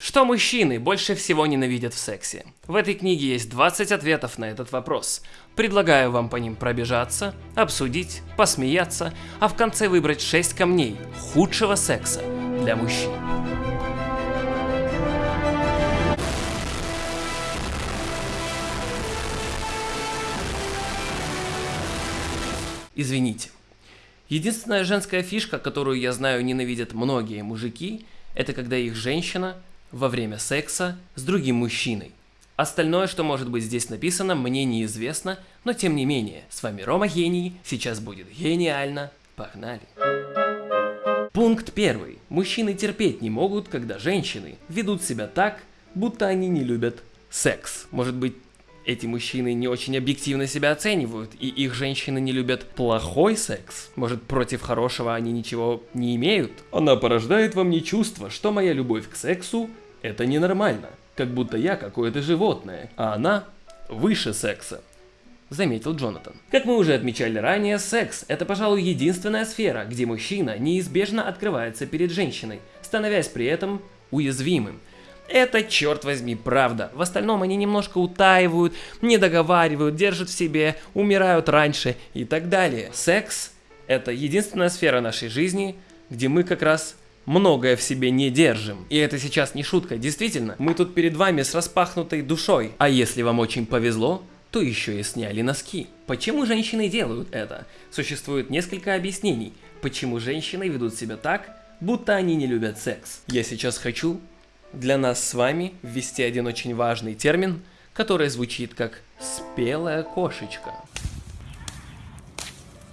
Что мужчины больше всего ненавидят в сексе? В этой книге есть 20 ответов на этот вопрос. Предлагаю вам по ним пробежаться, обсудить, посмеяться, а в конце выбрать 6 камней худшего секса для мужчин. Извините. Единственная женская фишка, которую я знаю ненавидят многие мужики, это когда их женщина во время секса с другим мужчиной. Остальное, что может быть здесь написано, мне неизвестно, но тем не менее, с вами Рома Гений, сейчас будет гениально, погнали. Пункт первый. Мужчины терпеть не могут, когда женщины ведут себя так, будто они не любят секс. Может быть, эти мужчины не очень объективно себя оценивают, и их женщины не любят плохой секс. Может, против хорошего они ничего не имеют? Она порождает во мне чувство, что моя любовь к сексу – это ненормально. Как будто я какое-то животное, а она выше секса. Заметил Джонатан. Как мы уже отмечали ранее, секс – это, пожалуй, единственная сфера, где мужчина неизбежно открывается перед женщиной, становясь при этом уязвимым. Это, черт возьми, правда. В остальном они немножко утаивают, не договаривают, держат в себе, умирают раньше и так далее. Секс – это единственная сфера нашей жизни, где мы как раз многое в себе не держим. И это сейчас не шутка, действительно, мы тут перед вами с распахнутой душой. А если вам очень повезло, то еще и сняли носки. Почему женщины делают это? Существует несколько объяснений, почему женщины ведут себя так, будто они не любят секс. Я сейчас хочу для нас с вами ввести один очень важный термин, который звучит как «спелая кошечка».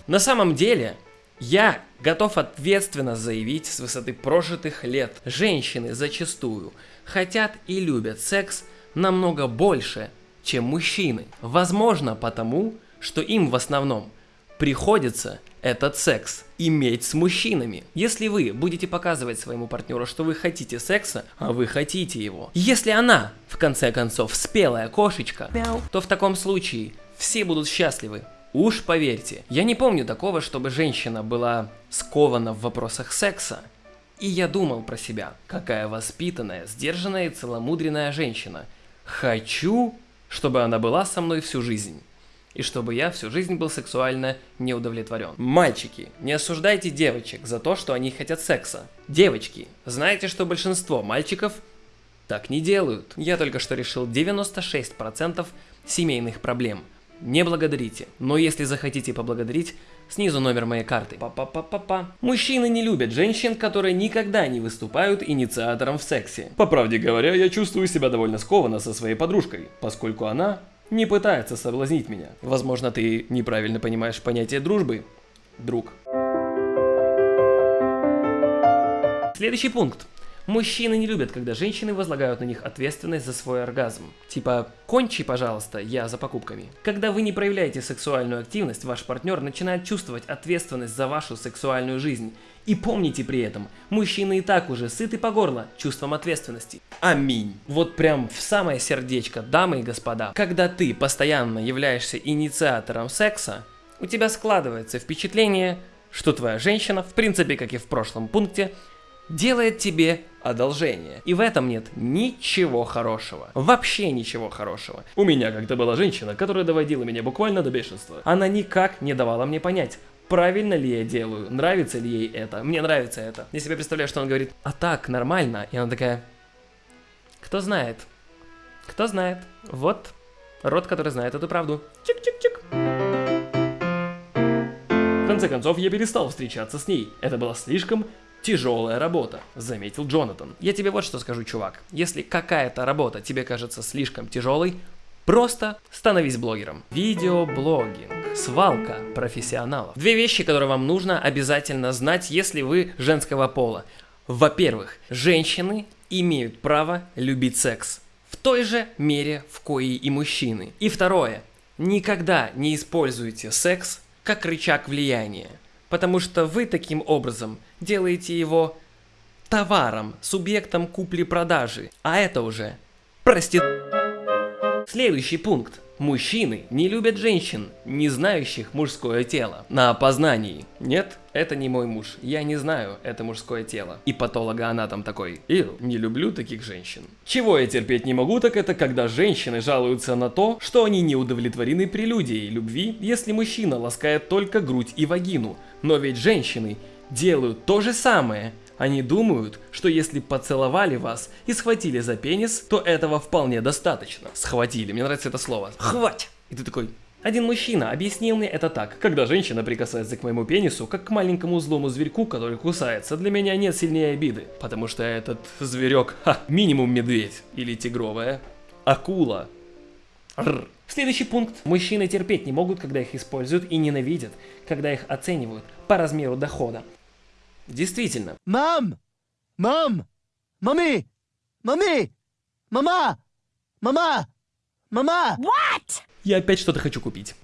На самом деле, я готов ответственно заявить с высоты прожитых лет, женщины зачастую хотят и любят секс намного больше, чем мужчины. Возможно потому, что им в основном приходится этот секс иметь с мужчинами. Если вы будете показывать своему партнеру, что вы хотите секса, а вы хотите его, если она, в конце концов, спелая кошечка, Мяу. то в таком случае все будут счастливы. Уж поверьте, я не помню такого, чтобы женщина была скована в вопросах секса. И я думал про себя, какая воспитанная, сдержанная и целомудренная женщина. Хочу, чтобы она была со мной всю жизнь и чтобы я всю жизнь был сексуально неудовлетворен. Мальчики, не осуждайте девочек за то, что они хотят секса. Девочки, знаете, что большинство мальчиков так не делают. Я только что решил 96% семейных проблем. Не благодарите, но если захотите поблагодарить, снизу номер моей карты. Па-па-па-па-па. Мужчины не любят женщин, которые никогда не выступают инициатором в сексе. По правде говоря, я чувствую себя довольно скованно со своей подружкой, поскольку она не пытается соблазнить меня. Возможно, ты неправильно понимаешь понятие дружбы, друг. Следующий пункт. Мужчины не любят, когда женщины возлагают на них ответственность за свой оргазм. Типа, кончи, пожалуйста, я за покупками. Когда вы не проявляете сексуальную активность, ваш партнер начинает чувствовать ответственность за вашу сексуальную жизнь. И помните при этом, мужчины и так уже сыты по горло чувством ответственности. Аминь. Вот прям в самое сердечко, дамы и господа. Когда ты постоянно являешься инициатором секса, у тебя складывается впечатление, что твоя женщина, в принципе, как и в прошлом пункте, делает тебе одолжение. И в этом нет ничего хорошего. Вообще ничего хорошего. У меня как-то была женщина, которая доводила меня буквально до бешенства. Она никак не давала мне понять, правильно ли я делаю, нравится ли ей это, мне нравится это. Я себе представляю, что он говорит, а так, нормально. И она такая, кто знает, кто знает. Вот рот, который знает эту правду. Чик-чик-чик. В конце концов, я перестал встречаться с ней. Это было слишком тяжелая работа, заметил Джонатан. Я тебе вот что скажу, чувак. Если какая-то работа тебе кажется слишком тяжелой, просто становись блогером. Видеоблогинг. Свалка профессионалов. Две вещи, которые вам нужно обязательно знать, если вы женского пола. Во-первых, женщины имеют право любить секс. В той же мере, в коей и мужчины. И второе. Никогда не используйте секс как рычаг влияния потому что вы таким образом делаете его товаром, субъектом купли-продажи, а это уже прости... Следующий пункт. Мужчины не любят женщин, не знающих мужское тело. На опознании. Нет, это не мой муж. Я не знаю, это мужское тело. И патологоанатом такой. Ил, не люблю таких женщин. Чего я терпеть не могу, так это когда женщины жалуются на то, что они не удовлетворены прелюдией любви, если мужчина ласкает только грудь и вагину. Но ведь женщины делают то же самое – они думают, что если поцеловали вас и схватили за пенис, то этого вполне достаточно. Схватили, мне нравится это слово. Хвать! И ты такой, один мужчина объяснил мне это так. Когда женщина прикасается к моему пенису, как к маленькому злому зверьку, который кусается, для меня нет сильнее обиды. Потому что этот зверек, ха, минимум медведь. Или тигровая. Акула. Рр. Следующий пункт. Мужчины терпеть не могут, когда их используют и ненавидят, когда их оценивают по размеру дохода. Действительно. Мам! Мам! Мами! Мами! Мама! Мама! Мама! Я опять что-то хочу купить.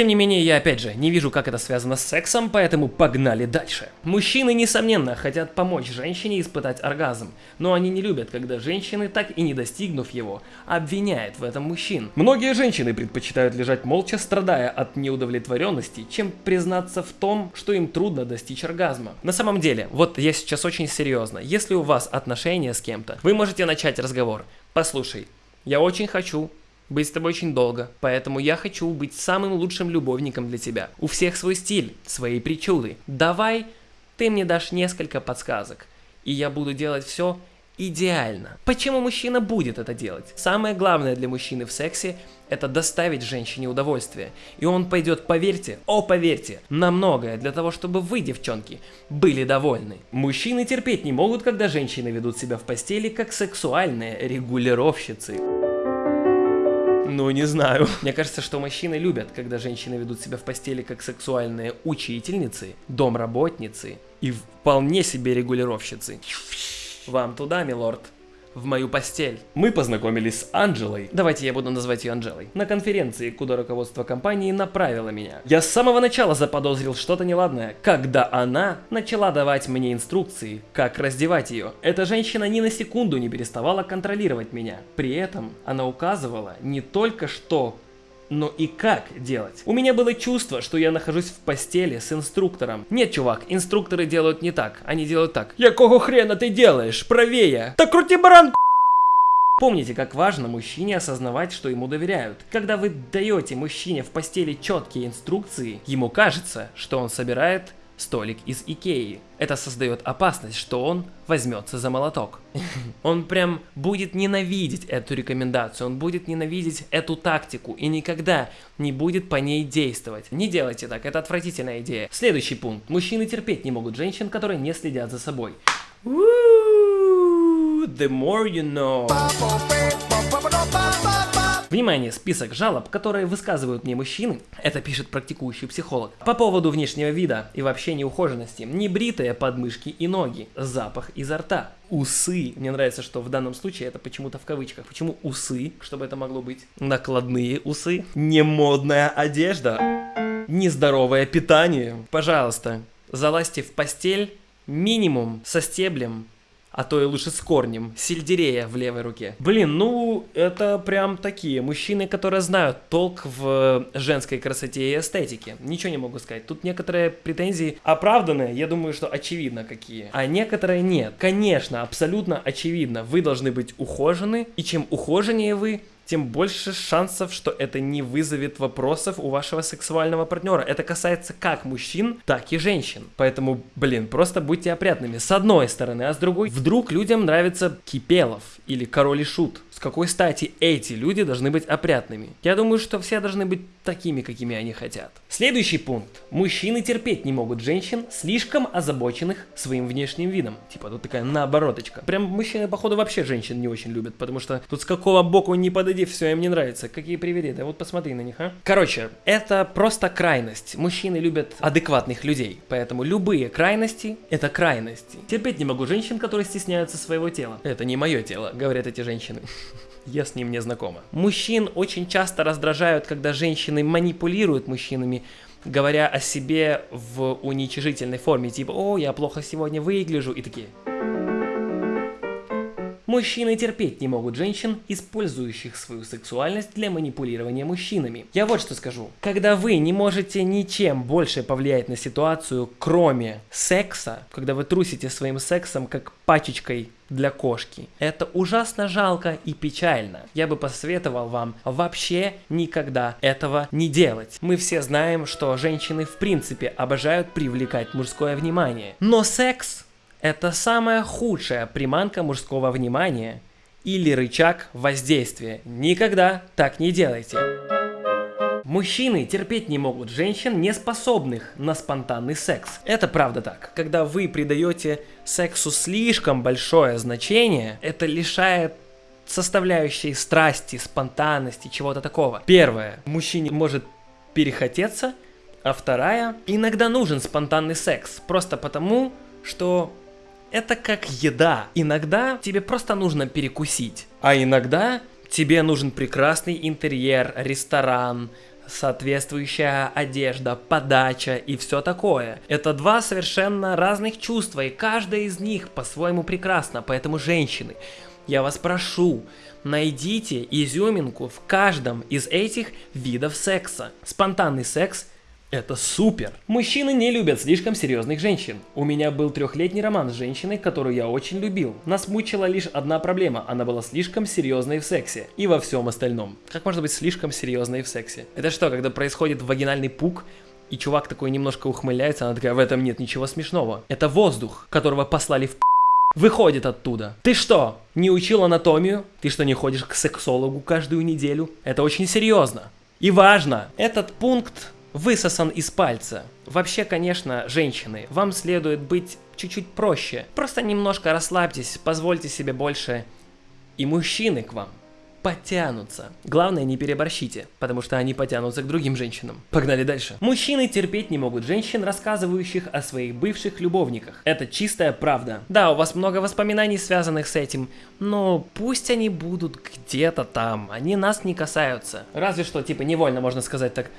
Тем не менее, я опять же не вижу, как это связано с сексом, поэтому погнали дальше. Мужчины, несомненно, хотят помочь женщине испытать оргазм, но они не любят, когда женщины, так и не достигнув его, обвиняют в этом мужчин. Многие женщины предпочитают лежать молча, страдая от неудовлетворенности, чем признаться в том, что им трудно достичь оргазма. На самом деле, вот я сейчас очень серьезно, если у вас отношения с кем-то, вы можете начать разговор. Послушай, я очень хочу быть с тобой очень долго, поэтому я хочу быть самым лучшим любовником для тебя. У всех свой стиль, свои причуды. Давай ты мне дашь несколько подсказок, и я буду делать все идеально. Почему мужчина будет это делать? Самое главное для мужчины в сексе это доставить женщине удовольствие. И он пойдет, поверьте, о поверьте, на многое для того, чтобы вы, девчонки, были довольны. Мужчины терпеть не могут, когда женщины ведут себя в постели как сексуальные регулировщицы. Ну, не знаю. Мне кажется, что мужчины любят, когда женщины ведут себя в постели как сексуальные учительницы, домработницы и вполне себе регулировщицы. Вам туда, милорд в мою постель. Мы познакомились с Анджелой, давайте я буду называть ее Анджелой, на конференции, куда руководство компании направило меня. Я с самого начала заподозрил что-то неладное, когда она начала давать мне инструкции, как раздевать ее. Эта женщина ни на секунду не переставала контролировать меня. При этом она указывала не только что но и как делать. У меня было чувство, что я нахожусь в постели с инструктором. Нет, чувак, инструкторы делают не так. Они делают так. Якого хрена ты делаешь? Правее. Так крути баранку. Помните, как важно мужчине осознавать, что ему доверяют. Когда вы даете мужчине в постели четкие инструкции, ему кажется, что он собирает столик из Икеи. Это создает опасность, что он возьмется за молоток. Он прям будет ненавидеть эту рекомендацию, он будет ненавидеть эту тактику и никогда не будет по ней действовать. Не делайте так, это отвратительная идея. Следующий пункт. Мужчины терпеть не могут женщин, которые не следят за собой. The more you know. Внимание, список жалоб, которые высказывают мне мужчины, это пишет практикующий психолог, по поводу внешнего вида и вообще неухоженности, небритые подмышки и ноги, запах изо рта, усы. Мне нравится, что в данном случае это почему-то в кавычках. Почему усы? Чтобы это могло быть? Накладные усы. Немодная одежда. Нездоровое питание. Пожалуйста, залазьте в постель минимум со стеблем а то и лучше с корнем, сельдерея в левой руке. Блин, ну это прям такие мужчины, которые знают толк в женской красоте и эстетике. Ничего не могу сказать. Тут некоторые претензии оправданные, я думаю, что очевидно какие, а некоторые нет. Конечно, абсолютно очевидно, вы должны быть ухожены, и чем ухоженнее вы, тем больше шансов, что это не вызовет вопросов у вашего сексуального партнера. Это касается как мужчин, так и женщин. Поэтому, блин, просто будьте опрятными. С одной стороны, а с другой, вдруг людям нравится Кипелов или Король и Шут какой стати эти люди должны быть опрятными? Я думаю, что все должны быть такими, какими они хотят. Следующий пункт. Мужчины терпеть не могут женщин, слишком озабоченных своим внешним видом. Типа тут такая наобороточка. Прям мужчины, походу, вообще женщин не очень любят, потому что тут с какого боку не подойди, все им не нравится. Какие привереды. Вот посмотри на них, а. Короче, это просто крайность. Мужчины любят адекватных людей, поэтому любые крайности – это крайности. Терпеть не могу женщин, которые стесняются своего тела. Это не мое тело, говорят эти женщины. Я с ним не знакома. Мужчин очень часто раздражают, когда женщины манипулируют мужчинами, говоря о себе в уничижительной форме, типа «О, я плохо сегодня выгляжу» и такие. Мужчины терпеть не могут женщин, использующих свою сексуальность для манипулирования мужчинами. Я вот что скажу. Когда вы не можете ничем больше повлиять на ситуацию, кроме секса, когда вы трусите своим сексом как пачечкой для кошки. Это ужасно жалко и печально. Я бы посоветовал вам вообще никогда этого не делать. Мы все знаем, что женщины в принципе обожают привлекать мужское внимание. Но секс это самая худшая приманка мужского внимания или рычаг воздействия. Никогда так не делайте. Мужчины терпеть не могут женщин, не способных на спонтанный секс. Это правда так. Когда вы придаете сексу слишком большое значение, это лишает составляющей страсти, спонтанности, чего-то такого. Первое. Мужчине может перехотеться, а вторая. Иногда нужен спонтанный секс. Просто потому, что это как еда. Иногда тебе просто нужно перекусить. А иногда тебе нужен прекрасный интерьер, ресторан, соответствующая одежда, подача и все такое. Это два совершенно разных чувства, и каждое из них по-своему прекрасно, поэтому женщины, я вас прошу, найдите изюминку в каждом из этих видов секса. Спонтанный секс это супер! Мужчины не любят слишком серьезных женщин. У меня был трехлетний роман с женщиной, которую я очень любил. Нас мучила лишь одна проблема, она была слишком серьезной в сексе. И во всем остальном. Как может быть слишком серьезной в сексе? Это что, когда происходит вагинальный пук, и чувак такой немножко ухмыляется, она такая, в этом нет ничего смешного. Это воздух, которого послали в выходит оттуда. Ты что, не учил анатомию? Ты что, не ходишь к сексологу каждую неделю? Это очень серьезно. И важно, этот пункт высосан из пальца. Вообще, конечно, женщины, вам следует быть чуть-чуть проще. Просто немножко расслабьтесь, позвольте себе больше. И мужчины к вам потянутся. Главное, не переборщите, потому что они потянутся к другим женщинам. Погнали дальше. Мужчины терпеть не могут женщин, рассказывающих о своих бывших любовниках. Это чистая правда. Да, у вас много воспоминаний, связанных с этим, но пусть они будут где-то там, они нас не касаются. Разве что, типа, невольно можно сказать так,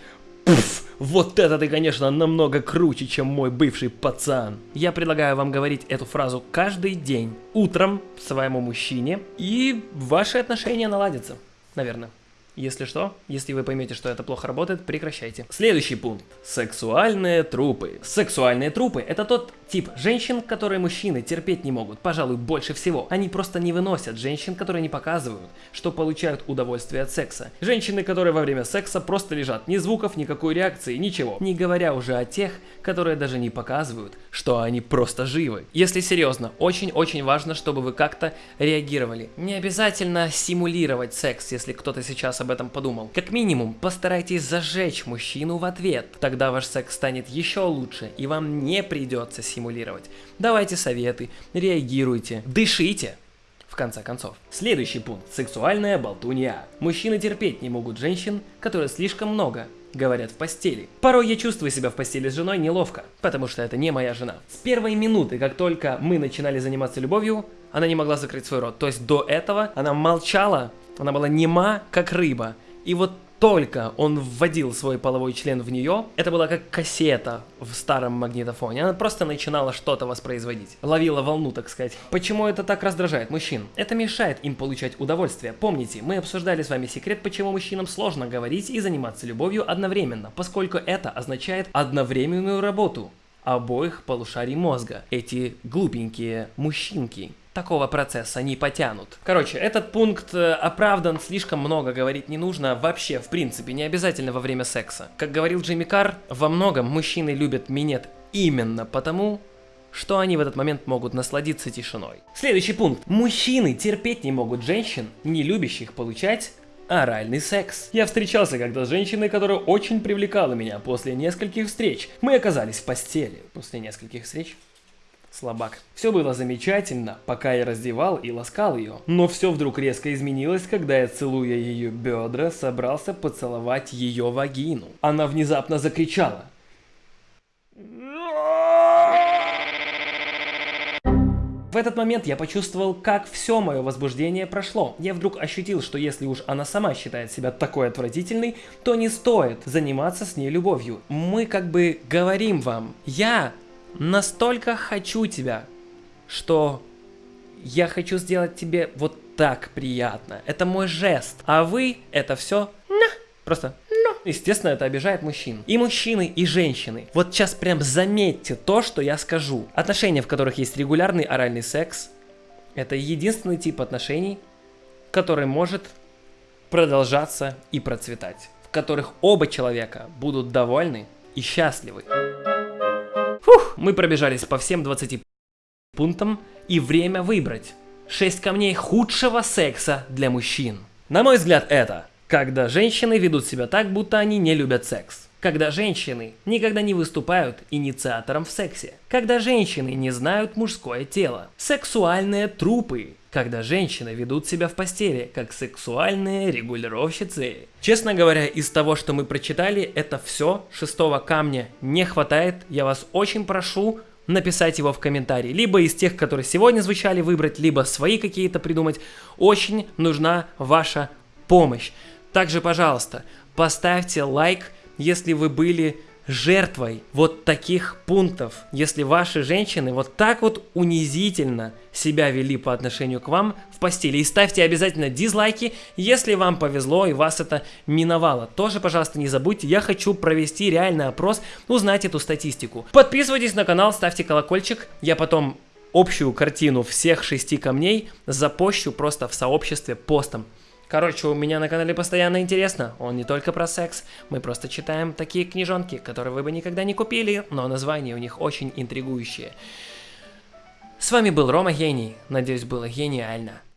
Пф, вот это ты, конечно, намного круче, чем мой бывший пацан. Я предлагаю вам говорить эту фразу каждый день, утром своему мужчине, и ваши отношения наладятся, наверное. Если что, если вы поймете, что это плохо работает, прекращайте. Следующий пункт. Сексуальные трупы. Сексуальные трупы – это тот тип женщин, которые мужчины терпеть не могут, пожалуй, больше всего. Они просто не выносят женщин, которые не показывают, что получают удовольствие от секса. Женщины, которые во время секса просто лежат, ни звуков, никакой реакции, ничего. Не говоря уже о тех, которые даже не показывают, что они просто живы. Если серьезно, очень-очень важно, чтобы вы как-то реагировали. Не обязательно симулировать секс, если кто-то сейчас об этом подумал. Как минимум, постарайтесь зажечь мужчину в ответ. Тогда ваш секс станет еще лучше, и вам не придется симулировать. Давайте советы, реагируйте, дышите. В конце концов. Следующий пункт. Сексуальная болтунья. Мужчины терпеть не могут женщин, которые слишком много говорят в постели. Порой я чувствую себя в постели с женой неловко, потому что это не моя жена. С первой минуты, как только мы начинали заниматься любовью, она не могла закрыть свой рот. То есть до этого она молчала, она была нема, как рыба. И вот только он вводил свой половой член в нее, это была как кассета в старом магнитофоне. Она просто начинала что-то воспроизводить. Ловила волну, так сказать. Почему это так раздражает мужчин? Это мешает им получать удовольствие. Помните, мы обсуждали с вами секрет, почему мужчинам сложно говорить и заниматься любовью одновременно, поскольку это означает одновременную работу обоих полушарий мозга. Эти глупенькие мужчинки такого процесса не потянут. Короче, этот пункт э, оправдан, слишком много говорить не нужно, вообще, в принципе, не обязательно во время секса. Как говорил Джимми Карр, во многом мужчины любят минет именно потому, что они в этот момент могут насладиться тишиной. Следующий пункт. Мужчины терпеть не могут женщин, не любящих получать оральный секс. Я встречался когда с женщиной, которая очень привлекала меня после нескольких встреч. Мы оказались в постели после нескольких встреч слабак. Все было замечательно, пока я раздевал и ласкал ее. Но все вдруг резко изменилось, когда я, целуя ее бедра, собрался поцеловать ее вагину. Она внезапно закричала. В этот момент я почувствовал, как все мое возбуждение прошло. Я вдруг ощутил, что если уж она сама считает себя такой отвратительной, то не стоит заниматься с ней любовью. Мы как бы говорим вам, я настолько хочу тебя, что я хочу сделать тебе вот так приятно. Это мой жест. А вы это все просто ну. Естественно, это обижает мужчин. И мужчины, и женщины. Вот сейчас прям заметьте то, что я скажу. Отношения, в которых есть регулярный оральный секс, это единственный тип отношений, который может продолжаться и процветать. В которых оба человека будут довольны и счастливы. Мы пробежались по всем 20 пунктам и время выбрать. 6 камней худшего секса для мужчин. На мой взгляд это когда женщины ведут себя так, будто они не любят секс. Когда женщины никогда не выступают инициатором в сексе. Когда женщины не знают мужское тело. Сексуальные трупы. Когда женщины ведут себя в постели, как сексуальные регулировщицы. Честно говоря, из того, что мы прочитали, это все. Шестого камня не хватает. Я вас очень прошу написать его в комментарии. Либо из тех, которые сегодня звучали, выбрать, либо свои какие-то придумать. Очень нужна ваша помощь. Также, пожалуйста, поставьте лайк, если вы были жертвой вот таких пунктов. Если ваши женщины вот так вот унизительно себя вели по отношению к вам в постели. И ставьте обязательно дизлайки, если вам повезло и вас это миновало. Тоже, пожалуйста, не забудьте, я хочу провести реальный опрос, узнать эту статистику. Подписывайтесь на канал, ставьте колокольчик, я потом общую картину всех шести камней запощу просто в сообществе постом. Короче, у меня на канале постоянно интересно. Он не только про секс. Мы просто читаем такие книжонки, которые вы бы никогда не купили, но названия у них очень интригующие. С вами был Рома Гений. Надеюсь, было гениально.